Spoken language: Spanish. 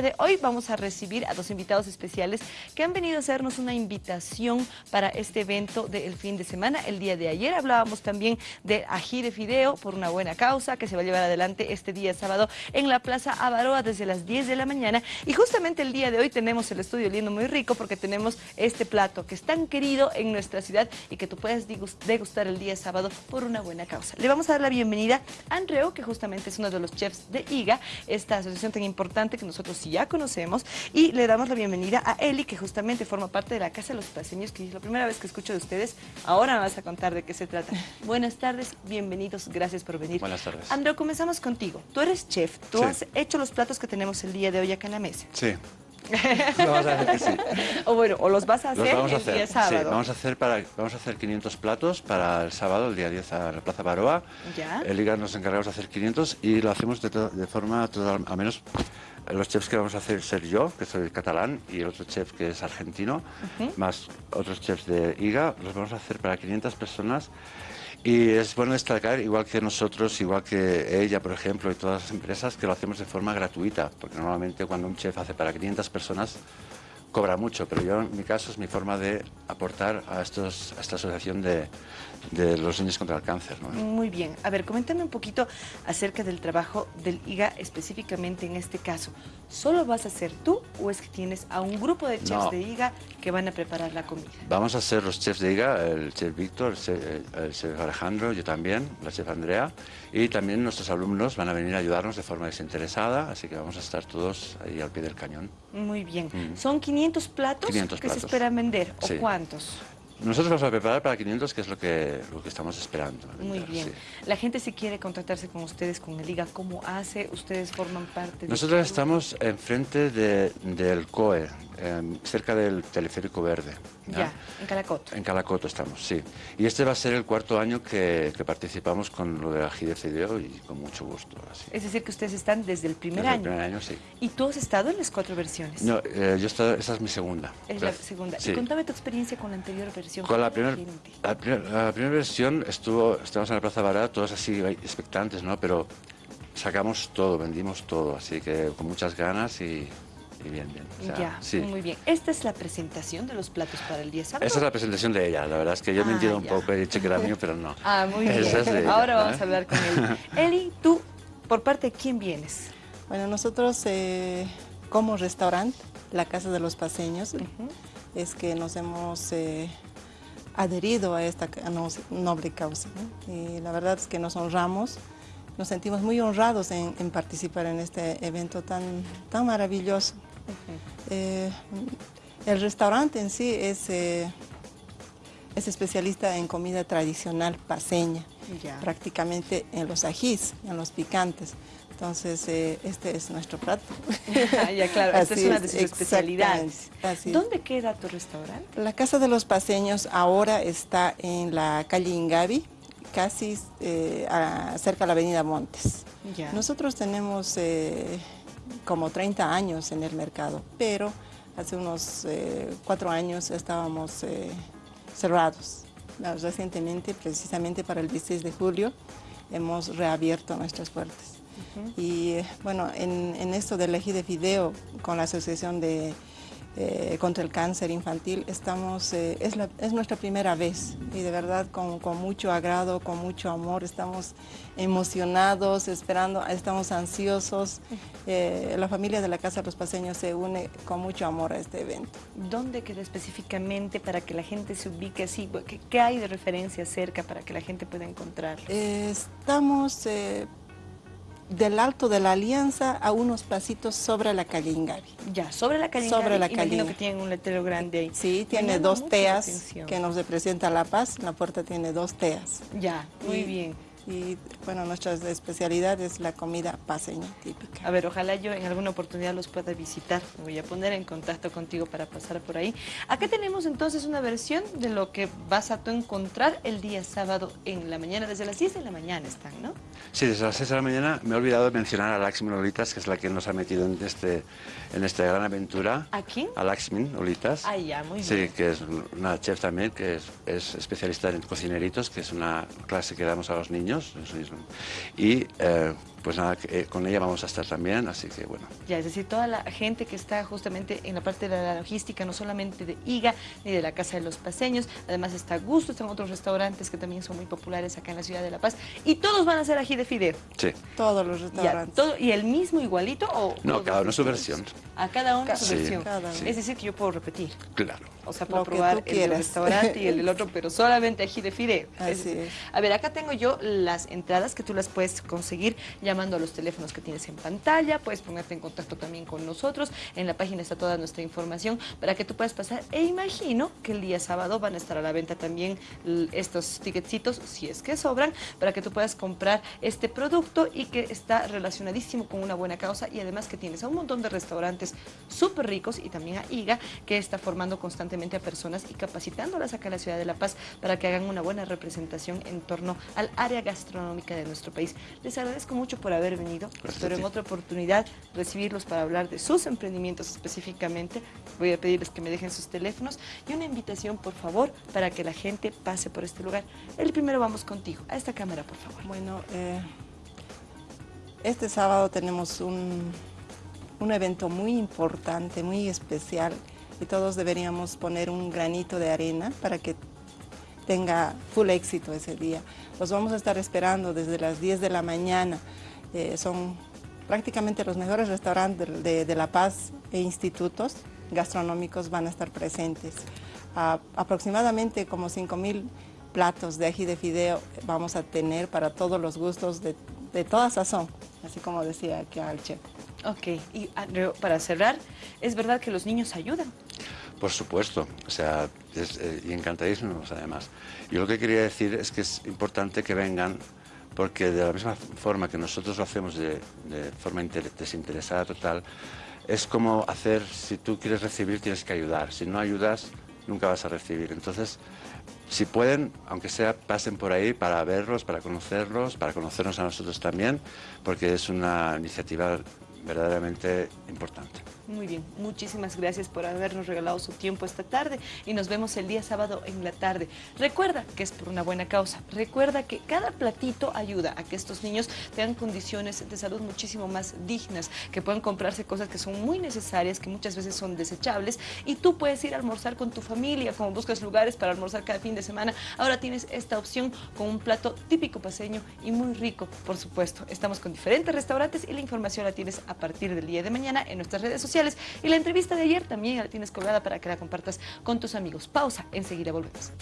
de hoy vamos a recibir a dos invitados especiales que han venido a hacernos una invitación para este evento del fin de semana. El día de ayer hablábamos también de ají de fideo por una buena causa que se va a llevar adelante este día sábado en la Plaza Avaroa desde las 10 de la mañana. Y justamente el día de hoy tenemos el estudio lindo muy rico porque tenemos este plato que es tan querido en nuestra ciudad y que tú puedes degustar el día sábado por una buena causa. Le vamos a dar la bienvenida a Andreo, que justamente es uno de los chefs de IGA, esta asociación tan importante que nosotros sí ya conocemos, y le damos la bienvenida a Eli, que justamente forma parte de la Casa de los Paseños, que es la primera vez que escucho de ustedes, ahora me vas a contar de qué se trata. Buenas tardes, bienvenidos, gracias por venir. Buenas tardes. Andreo, comenzamos contigo. Tú eres chef, tú has hecho los platos que tenemos el día de hoy acá en la mesa. Sí. vamos a hacer sí. O bueno, o los vas a hacer el día sábado. Sí, vamos a hacer para vamos a hacer 500 platos para el sábado, el día 10 a la Plaza Baroa. Ya. El IGA nos encargamos de hacer 500 y lo hacemos de, de forma total, al menos los chefs que vamos a hacer ser yo, que soy catalán, y el otro chef que es argentino, más otros chefs de IGA, los vamos a hacer para 500 personas. Y es bueno destacar, igual que nosotros, igual que ella, por ejemplo, y todas las empresas, que lo hacemos de forma gratuita, porque normalmente cuando un chef hace para 500 personas, cobra mucho, pero yo en mi caso es mi forma de aportar a, estos, a esta asociación de, de los niños contra el cáncer. ¿no? Muy bien. A ver, coméntame un poquito acerca del trabajo del IGA específicamente en este caso. ¿Solo vas a ser tú o es que tienes a un grupo de chefs de IGA que van a preparar la comida? Vamos a ser los chefs de IGA, el chef Víctor, el chef, Alejandro, yo también, la chef Andrea, y también nuestros alumnos van a venir a ayudarnos de forma desinteresada, así que vamos a estar todos ahí al pie del cañón. Muy bien. Mm. ¿Son 500 platos que se esperan vender o cuántos? Nosotros vamos a preparar para 500, que es lo que, lo que estamos esperando. Muy bien. La gente si quiere contratarse con ustedes, con el Liga, ¿cómo hace? ¿Ustedes forman parte de...? Nosotros estamos enfrente de, del COE, Em, cerca del teleférico verde. ¿ya? en Calacoto. En Calacoto estamos, sí. Y este va a ser el cuarto año que, participamos con lo de la GDCDO y con mucho gusto. Es decir, que ustedes están desde el primer desde año. el primer año, sí. ¿Y tú has estado en las cuatro versiones? No, eh, yo he estado, esa es mi segunda. Es la segunda. Y contame tu experiencia con la anterior versión. Con la, primera la, primera versión estuvo, estábamos en la Plaza Barata, todos así expectantes, ¿no? Pero sacamos todo, vendimos todo, así que con muchas ganas y bien, bien. ya, muy bien. ¿Esta es la presentación de los platos para el día sábado? Esa es la presentación de ella, la verdad es que yo he mentido ah, un poco, he dicho que era mío, pero no. Ah, muy bien. Ahora vamos a hablar con él. Eli, tú, ¿por parte de quién vienes? Bueno, nosotros eh, como restaurante, la Casa de los Paseños, es que nos hemos... Eh, adherido a esta noble causa. Y la verdad es que nos honramos nos sentimos muy honrados en, participar en este evento tan, tan maravilloso. Eh, el restaurante en sí es, eh, es especialista en comida tradicional paseña, prácticamente en los ajís, en los picantes. Entonces, eh, este es nuestro plato. ya, claro, esta es una de sus especialidades. ¿Dónde queda tu restaurante? La Casa de los Paseños ahora está en la calle Ingavi, casi cerca de la avenida Montes. Nosotros tenemos como 30 años en el mercado, pero hace unos eh, cuatro años estábamos eh, cerrados. Recientemente, precisamente para el 16 de julio, hemos reabierto nuestras puertas. Y eh, bueno, en, en, esto del eje de fideo con la Asociación de eh, contra el cáncer infantil. Estamos, eh, es, es, nuestra primera vez y de verdad con, con, mucho agrado, con mucho amor, estamos emocionados, esperando, estamos ansiosos. Eh, la familia de la Casa de los Paseños se une con mucho amor a este evento. ¿Dónde queda específicamente para que la gente se ubique así? ¿Qué, qué hay de referencia cerca para que la gente pueda encontrar? estamos del Alto de la Alianza a unos pasitos sobre la calle Ingavi. Ya, sobre la calle Sobre la calle. que tiene un letrero grande ahí. Sí, tiene dos teas que nos representa La Paz. La puerta tiene dos teas. Ya, muy bien. Y bueno, nuestra especialidad es la comida paseña típica. A ver, ojalá yo en alguna oportunidad los pueda visitar. Me voy a poner en contacto contigo para pasar por ahí. Acá tenemos entonces una versión de lo que vas a tú encontrar el día sábado en la mañana. Desde las 10 de la mañana están, ¿no? Sí, desde las 6 de la mañana. Me he olvidado de mencionar a Laxmin Olitas, que es la que nos ha metido en, este, en esta gran aventura. ¿A quién? A Laxmin Olitas. Ah, ya, muy bien. Sí, que es una chef también, que es, es especialista en cocineritos, que es una clase que damos a los niños y eh, pues nada, eh, con ella vamos a estar también, así que bueno. Ya, es decir, toda la gente que está justamente en la parte de la logística, no solamente de IGA ni de la Casa de los Paseños, además está Gusto, están otros restaurantes que también son muy populares acá en la ciudad de La Paz, y todos van a ser ají de fideo. Sí. Todos los restaurantes. todo, ¿Y el mismo igualito o...? No, cada uno su versión. A cada uno su versión. Es decir, que yo puedo repetir. Claro. O sea, puedo probar el del restaurante y el del otro, pero solamente ají de fideo. Así es. A ver, acá tengo yo las entradas que tú las puedes conseguir llamando a los teléfonos que tienes en pantalla, puedes ponerte en contacto también con nosotros, en la página está toda nuestra información para que tú puedas pasar, e imagino que el día sábado van a estar a la venta también estos ticketcitos, si es que sobran, para que tú puedas comprar este producto y que está relacionadísimo con una buena causa y además que tienes a un montón de restaurantes súper ricos y también a IGA que está formando constantemente a personas y capacitándolas acá en la ciudad de La Paz para que hagan una buena representación en torno al área gastronómica de nuestro país. Les agradezco mucho por haber venido, espero en otra oportunidad recibirlos para hablar de sus emprendimientos específicamente. Voy a pedirles que me dejen sus teléfonos y una invitación, por favor, para que la gente pase por este lugar. El primero vamos contigo, a esta cámara, por favor. Bueno, eh, este sábado tenemos un, un evento muy importante, muy especial, y todos deberíamos poner un granito de arena para que tenga full éxito ese día. Los vamos a estar esperando desde las 10 de la mañana. Eh, son prácticamente los mejores restaurantes de, La Paz e institutos gastronómicos van a estar presentes. aproximadamente como 5 mil platos de ají de fideo vamos a tener para todos los gustos de, toda sazón, así como decía aquí al chef. Ok, y para cerrar, ¿es verdad que los niños ayudan? Por supuesto, o sea, es, eh, y encantadísimos además. Yo lo que quería decir es que es importante que vengan porque de la misma forma que nosotros lo hacemos de, forma desinteresada total, es como hacer, si tú quieres recibir tienes que ayudar, si no ayudas nunca vas a recibir. Entonces, si pueden, aunque sea, pasen por ahí para verlos, para conocerlos, para conocernos a nosotros también, porque es una iniciativa verdaderamente importante. Muy bien, muchísimas gracias por habernos regalado su tiempo esta tarde y nos vemos el día sábado en la tarde. Recuerda que es por una buena causa, recuerda que cada platito ayuda a que estos niños tengan condiciones de salud muchísimo más dignas, que puedan comprarse cosas que son muy necesarias, que muchas veces son desechables y tú puedes ir a almorzar con tu familia, como buscas lugares para almorzar cada fin de semana, ahora tienes esta opción con un plato típico paseño y muy rico, por supuesto. Estamos con diferentes restaurantes y la información la tienes a partir del día de mañana en nuestras redes y la entrevista de ayer también la tienes colgada para que la compartas con tus amigos. Pausa, enseguida volvemos.